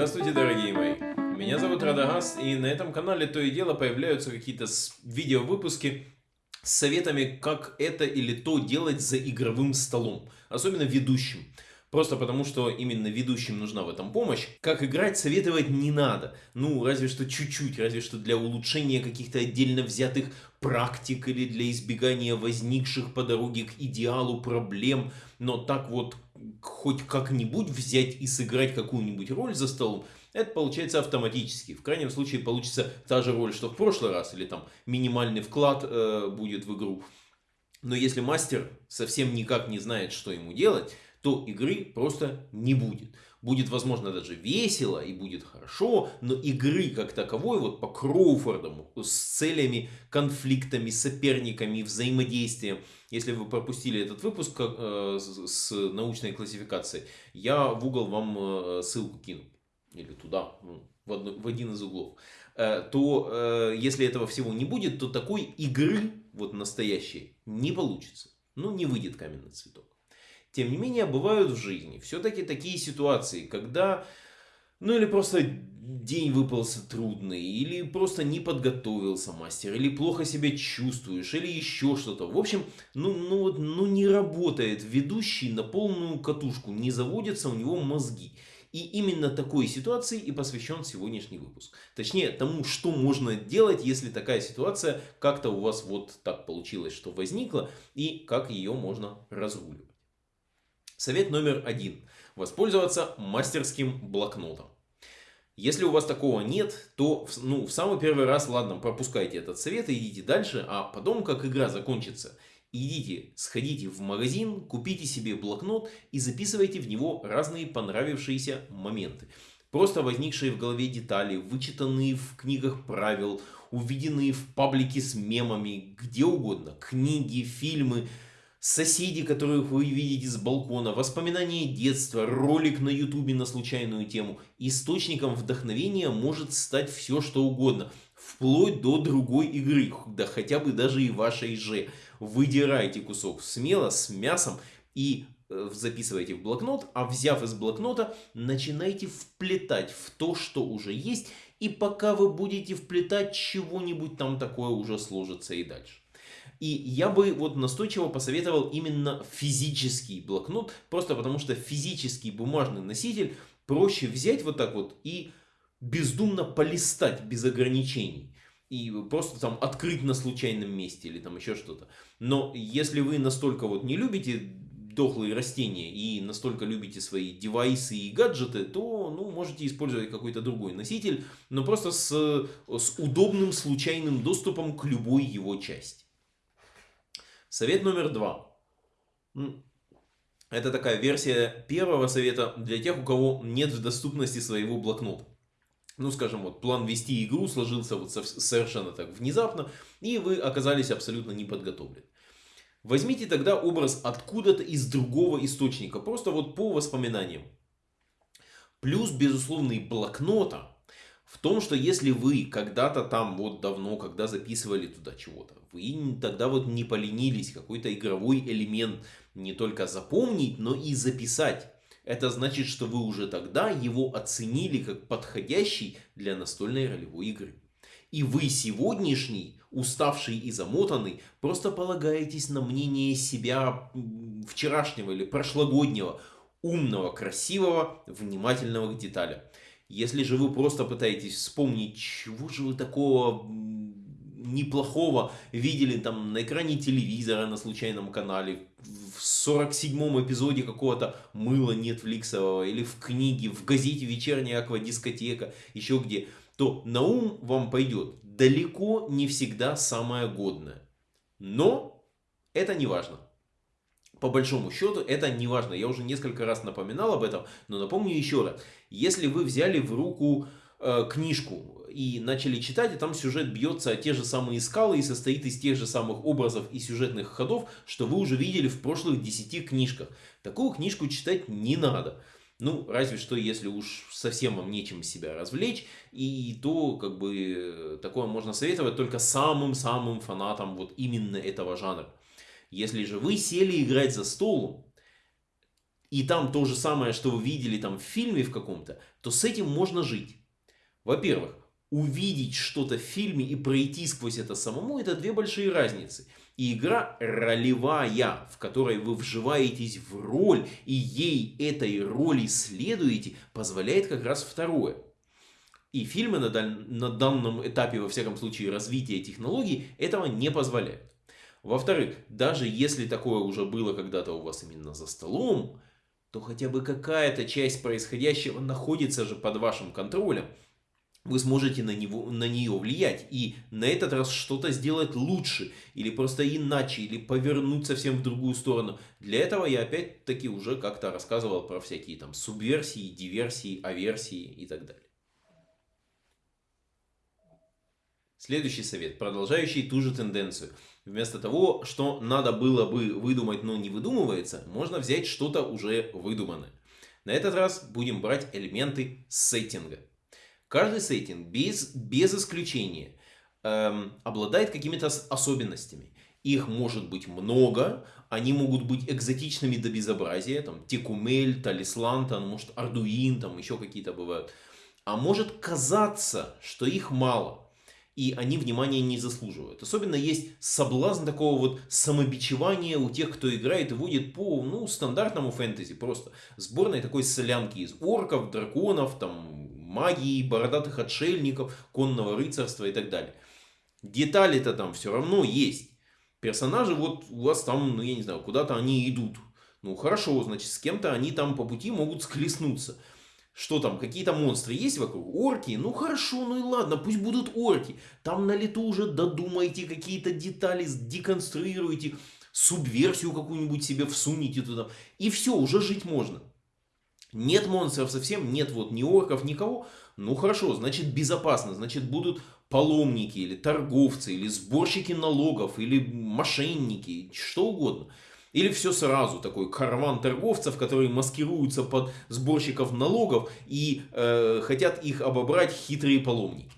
Здравствуйте, дорогие мои! Меня зовут Радагас, и на этом канале то и дело появляются какие-то видеовыпуски с советами, как это или то делать за игровым столом, особенно ведущим. Просто потому, что именно ведущим нужна в этом помощь. Как играть, советовать не надо. Ну, разве что чуть-чуть, разве что для улучшения каких-то отдельно взятых практик или для избегания возникших по дороге к идеалу проблем. Но так вот, хоть как-нибудь взять и сыграть какую-нибудь роль за столом, это получается автоматически. В крайнем случае получится та же роль, что в прошлый раз, или там минимальный вклад э, будет в игру. Но если мастер совсем никак не знает, что ему делать, то игры просто не будет. Будет, возможно, даже весело и будет хорошо, но игры как таковой, вот по Кроуфордам, с целями, конфликтами, соперниками, взаимодействием, если вы пропустили этот выпуск э, с научной классификацией, я в угол вам э, ссылку кину. Или туда, ну, в, один из углов. Э, то если этого всего не будет, то такой игры, вот настоящей, не получится. Ну, не выйдет каменный цветок. Тем не менее, бывают в жизни все-таки такие ситуации, когда, ну или просто день выпался трудный, или просто не подготовился мастер, или плохо себя чувствуешь, или еще что-то. В общем, ну, ну, вот, ну не работает ведущий на полную катушку, не заводятся у него мозги. И именно такой ситуации и посвящен сегодняшний выпуск. Точнее, тому, что можно делать, если такая ситуация как-то у вас вот так получилось, что возникла, и как ее можно разруливать. Совет номер один. Воспользоваться мастерским блокнотом. Если у вас такого нет, то ну, в самый первый раз, ладно, пропускайте этот совет и идите дальше, а потом, как игра закончится, идите, сходите в магазин, купите себе блокнот и записывайте в него разные понравившиеся моменты. Просто возникшие в голове детали, вычитанные в книгах правил, увиденные в паблике с мемами, где угодно, книги, фильмы, соседи, которых вы видите с балкона, воспоминания детства, ролик на ютубе на случайную тему. Источником вдохновения может стать все что угодно, вплоть до другой игры, да хотя бы даже и вашей же. Выдирайте кусок смело, с мясом и э, записывайте в блокнот, а взяв из блокнота, начинайте вплетать в то, что уже есть, и пока вы будете вплетать, чего-нибудь там такое уже сложится и дальше. И я бы вот настойчиво посоветовал именно физический блокнот, просто потому что физический бумажный носитель проще взять вот так вот и бездумно полистать без ограничений. И просто там открыть на случайном месте или там еще что-то. Но если вы настолько вот не любите дохлые растения и настолько любите свои девайсы и гаджеты, то ну, можете использовать какой-то другой носитель, но просто с, с удобным случайным доступом к любой его части. Совет номер два. Это такая версия первого совета для тех, у кого нет в доступности своего блокнота. Ну, скажем, вот план вести игру сложился вот совершенно так внезапно, и вы оказались абсолютно не подготовлены. Возьмите тогда образ откуда-то из другого источника, просто вот по воспоминаниям. Плюс безусловный блокнота в том, что если вы когда-то там вот давно, когда записывали туда чего-то, вы тогда вот не поленились какой-то игровой элемент не только запомнить, но и записать. Это значит, что вы уже тогда его оценили как подходящий для настольной ролевой игры. И вы сегодняшний, уставший и замотанный, просто полагаетесь на мнение себя вчерашнего или прошлогоднего, умного, красивого, внимательного к деталям. Если же вы просто пытаетесь вспомнить, чего же вы такого неплохого видели там на экране телевизора на случайном канале, в 47-м эпизоде какого-то мыла нетфликсового, или в книге, в газете «Вечерняя аквадискотека», еще где, то на ум вам пойдет далеко не всегда самое годное. Но это не важно по большому счету это не важно. Я уже несколько раз напоминал об этом, но напомню еще раз. Если вы взяли в руку э, книжку и начали читать, и там сюжет бьется о те же самые скалы и состоит из тех же самых образов и сюжетных ходов, что вы уже видели в прошлых 10 книжках. Такую книжку читать не надо. Ну, разве что, если уж совсем вам нечем себя развлечь, и то, как бы, такое можно советовать только самым-самым фанатам вот именно этого жанра. Если же вы сели играть за столом, и там то же самое, что вы видели там в фильме в каком-то, то с этим можно жить. Во-первых, увидеть что-то в фильме и пройти сквозь это самому, это две большие разницы. И игра ролевая, в которой вы вживаетесь в роль и ей этой роли следуете, позволяет как раз второе. И фильмы на, даль... на данном этапе, во всяком случае, развития технологий этого не позволяют. Во-вторых, даже если такое уже было когда-то у вас именно за столом, то хотя бы какая-то часть происходящего находится же под вашим контролем вы сможете на, него, на нее влиять и на этот раз что-то сделать лучше, или просто иначе, или повернуть совсем в другую сторону. Для этого я опять-таки уже как-то рассказывал про всякие там субверсии, диверсии, аверсии и так далее. Следующий совет, продолжающий ту же тенденцию. Вместо того, что надо было бы выдумать, но не выдумывается, можно взять что-то уже выдуманное. На этот раз будем брать элементы сеттинга. Каждый сеттинг без, без исключения эм, обладает какими-то особенностями. Их может быть много, они могут быть экзотичными до безобразия, там Текумель, Талислан, там, может Ардуин, там еще какие-то бывают. А может казаться, что их мало, и они внимания не заслуживают. Особенно есть соблазн такого вот самобичевания у тех, кто играет и водит по ну, стандартному фэнтези. Просто сборной такой солянки из орков, драконов, там магии, бородатых отшельников, конного рыцарства и так далее. Детали-то там все равно есть. Персонажи вот у вас там, ну я не знаю, куда-то они идут. Ну хорошо, значит, с кем-то они там по пути могут склеснуться. Что там, какие-то монстры есть вокруг? Орки? Ну хорошо, ну и ладно, пусть будут орки. Там на лету уже додумайте какие-то детали, деконструируйте, субверсию какую-нибудь себе всуните туда. И все, уже жить можно. Нет монстров совсем, нет вот ни орков, никого. Ну хорошо, значит безопасно, значит будут паломники или торговцы, или сборщики налогов, или мошенники, что угодно. Или все сразу, такой караван торговцев, которые маскируются под сборщиков налогов и э, хотят их обобрать хитрые паломники.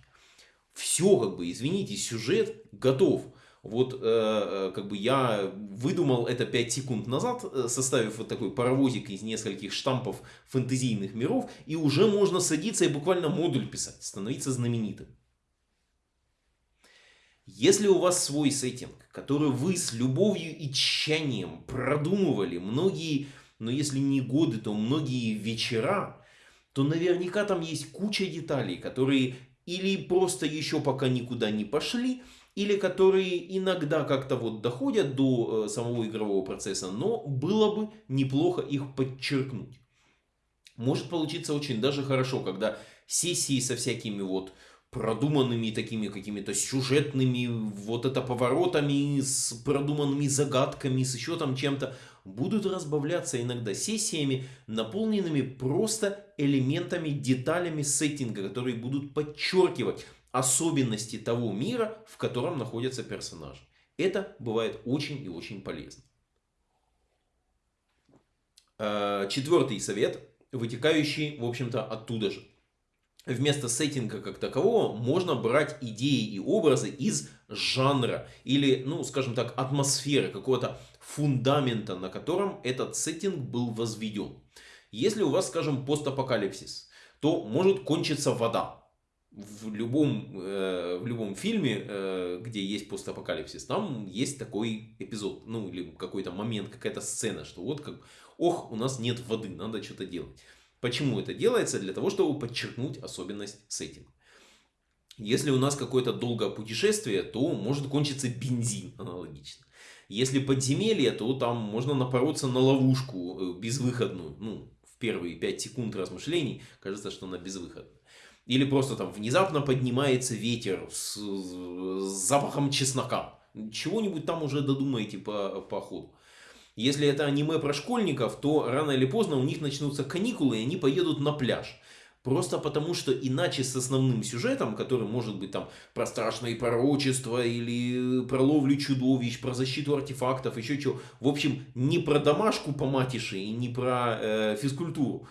Все как бы, извините, сюжет готов. Вот э, э, как бы я выдумал это 5 секунд назад, э, составив вот такой паровозик из нескольких штампов фэнтезийных миров, и уже можно садиться и буквально модуль писать, становиться знаменитым. Если у вас свой сеттинг, который вы с любовью и тщанием продумывали многие, но если не годы, то многие вечера, то наверняка там есть куча деталей, которые или просто еще пока никуда не пошли, или которые иногда как-то вот доходят до э, самого игрового процесса, но было бы неплохо их подчеркнуть. Может получиться очень даже хорошо, когда сессии со всякими вот продуманными такими какими-то сюжетными вот это поворотами, с продуманными загадками, с еще там чем-то, будут разбавляться иногда сессиями, наполненными просто элементами, деталями сеттинга, которые будут подчеркивать особенности того мира, в котором находятся персонажи. Это бывает очень и очень полезно. А, четвертый совет, вытекающий, в общем-то, оттуда же. Вместо сеттинга как такового можно брать идеи и образы из жанра или, ну, скажем так, атмосферы, какого-то фундамента, на котором этот сеттинг был возведен. Если у вас, скажем, постапокалипсис, то может кончиться вода в любом, э, в любом фильме, э, где есть постапокалипсис, там есть такой эпизод, ну или какой-то момент, какая-то сцена, что вот как, ох, у нас нет воды, надо что-то делать. Почему это делается? Для того, чтобы подчеркнуть особенность сеттинга. Если у нас какое-то долгое путешествие, то может кончиться бензин аналогично. Если подземелье, то там можно напороться на ловушку э, безвыходную. Ну, в первые 5 секунд размышлений кажется, что она безвыходная. Или просто там внезапно поднимается ветер с, с запахом чеснока. Чего-нибудь там уже додумаете по, по ходу. Если это аниме про школьников, то рано или поздно у них начнутся каникулы, и они поедут на пляж. Просто потому, что иначе с основным сюжетом, который может быть там про страшные пророчества или про ловлю чудовищ, про защиту артефактов, еще чего. В общем, не про домашку по матише и не про э, физкультуру.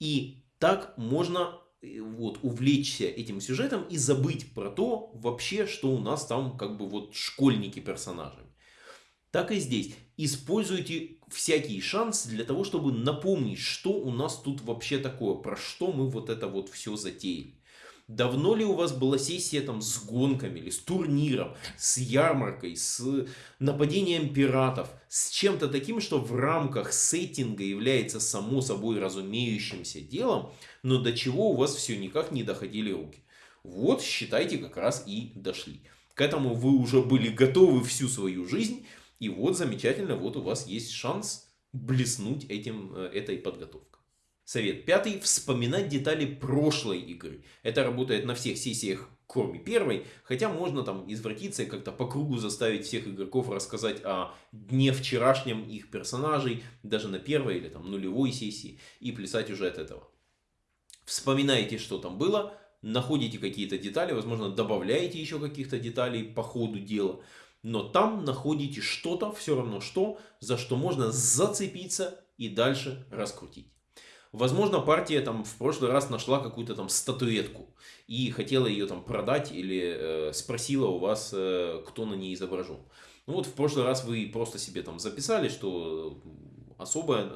И так можно вот, увлечься этим сюжетом и забыть про то вообще, что у нас там как бы вот школьники персонажами. Так и здесь. Используйте всякий шанс для того, чтобы напомнить, что у нас тут вообще такое, про что мы вот это вот все затеяли. Давно ли у вас была сессия там с гонками или с турниром, с ярмаркой, с нападением пиратов, с чем-то таким, что в рамках сеттинга является само собой разумеющимся делом, но до чего у вас все никак не доходили руки. Вот, считайте, как раз и дошли. К этому вы уже были готовы всю свою жизнь, и вот замечательно, вот у вас есть шанс блеснуть этим, э, этой подготовкой. Совет пятый. Вспоминать детали прошлой игры. Это работает на всех сессиях, кроме первой. Хотя можно там извратиться и как-то по кругу заставить всех игроков рассказать о дне вчерашнем их персонажей. Даже на первой или там нулевой сессии. И плясать уже от этого. Вспоминаете, что там было. Находите какие-то детали. Возможно, добавляете еще каких-то деталей по ходу дела. Но там находите что-то, все равно что, за что можно зацепиться и дальше раскрутить. Возможно, партия там в прошлый раз нашла какую-то там статуэтку и хотела ее там продать или э, спросила у вас, э, кто на ней изображен. Ну вот в прошлый раз вы просто себе там записали, что особо,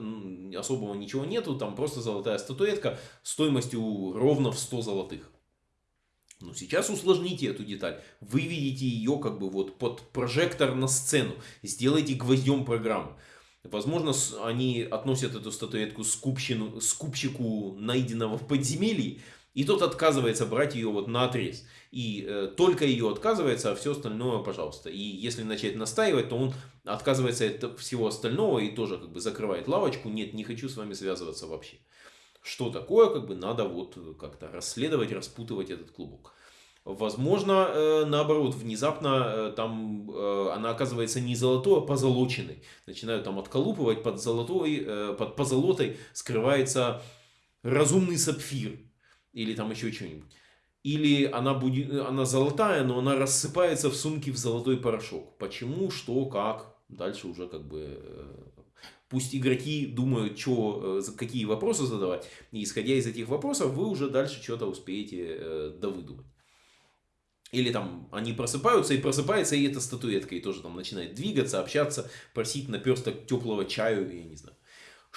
особого ничего нету, там просто золотая статуэтка стоимостью ровно в 100 золотых. Но сейчас усложните эту деталь, выведите ее как бы вот под прожектор на сцену, сделайте гвоздем программы. Возможно, они относят эту статуэтку скупщину, скупщику найденного в подземелье, и тот отказывается брать ее вот на отрез. И э, только ее отказывается, а все остальное, пожалуйста. И если начать настаивать, то он отказывается от всего остального и тоже как бы закрывает лавочку. Нет, не хочу с вами связываться вообще. Что такое, как бы надо вот как-то расследовать, распутывать этот клубок. Возможно, э, наоборот, внезапно э, там э, она оказывается не золотой, а позолоченной. Начинают там отколупывать под золотой, под позолотой скрывается разумный сапфир. Или там еще что-нибудь. Или она, будет, она золотая, но она рассыпается в сумке в золотой порошок. Почему, что, как. Дальше уже как бы Пусть игроки думают, что, какие вопросы задавать. И исходя из этих вопросов, вы уже дальше что-то успеете довыдумать. Или там они просыпаются, и просыпается и эта статуэтка, и тоже там начинает двигаться, общаться, просить наперсток теплого чаю, я не знаю.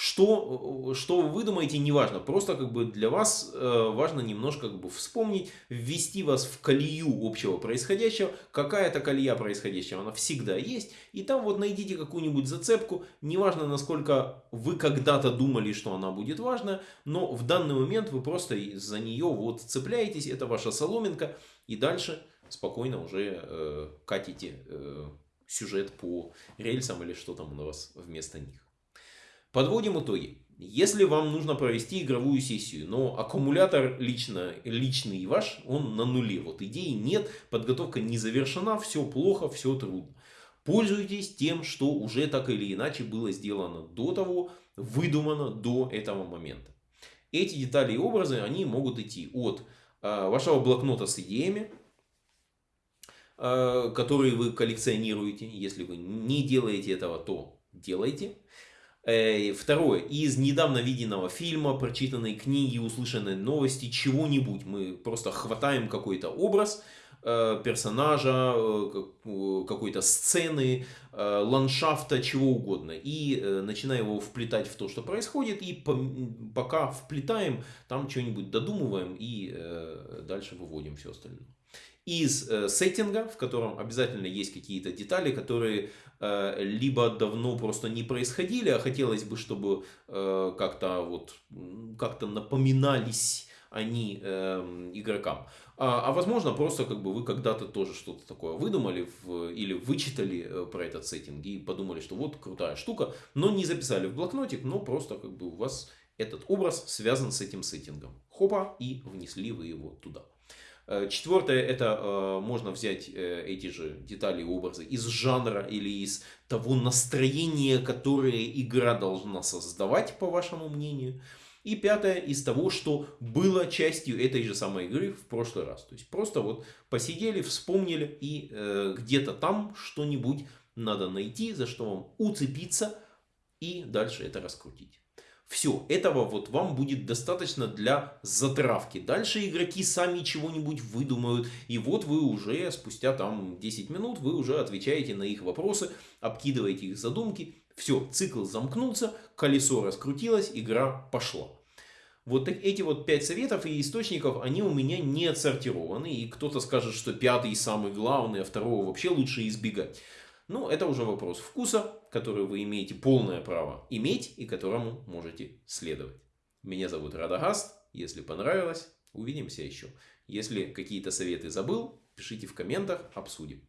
Что, что вы думаете, неважно. Просто как бы для вас э, важно немножко как бы вспомнить, ввести вас в колею общего происходящего. Какая-то колея происходящего, она всегда есть. И там вот найдите какую-нибудь зацепку. Неважно, насколько вы когда-то думали, что она будет важна. Но в данный момент вы просто за нее вот цепляетесь. Это ваша соломинка. И дальше спокойно уже э, катите э, сюжет по рельсам или что там у вас вместо них. Подводим итоги. Если вам нужно провести игровую сессию, но аккумулятор лично, личный ваш, он на нуле. Вот идеи нет, подготовка не завершена, все плохо, все трудно. Пользуйтесь тем, что уже так или иначе было сделано до того, выдумано до этого момента. Эти детали и образы, они могут идти от Э, вашего блокнота с идеями, э, которые вы коллекционируете. Если вы не делаете этого, то делайте. Э, второе. Из недавно виденного фильма, прочитанной книги, услышанной новости, чего-нибудь. Мы просто хватаем какой-то образ, персонажа, какой-то сцены, ландшафта, чего угодно. И начинаем его вплетать в то, что происходит. И пока вплетаем, там что-нибудь додумываем и дальше выводим все остальное. Из э, сеттинга, в котором обязательно есть какие-то детали, которые э, либо давно просто не происходили, а хотелось бы, чтобы э, как-то вот как-то напоминались они э, игрокам. А, а возможно, просто как бы вы когда-то тоже что-то такое выдумали в, или вычитали э, про этот сеттинг и подумали, что вот крутая штука, но не записали в блокнотик, но просто как бы у вас этот образ связан с этим сеттингом. Хопа, и внесли вы его туда. Э, четвертое, это э, можно взять э, эти же детали и образы из жанра или из того настроения, которое игра должна создавать, по вашему мнению. И пятое, из того, что было частью этой же самой игры в прошлый раз. То есть просто вот посидели, вспомнили и э, где-то там что-нибудь надо найти, за что вам уцепиться и дальше это раскрутить. Все, этого вот вам будет достаточно для затравки. Дальше игроки сами чего-нибудь выдумают. И вот вы уже спустя там 10 минут, вы уже отвечаете на их вопросы, обкидываете их задумки. Все, цикл замкнулся, колесо раскрутилось, игра пошла. Вот эти вот пять советов и источников, они у меня не отсортированы. И кто-то скажет, что пятый самый главный, а второго вообще лучше избегать. Ну, это уже вопрос вкуса, который вы имеете полное право иметь и которому можете следовать. Меня зовут Радагаст. Если понравилось, увидимся еще. Если какие-то советы забыл, пишите в комментах, обсудим.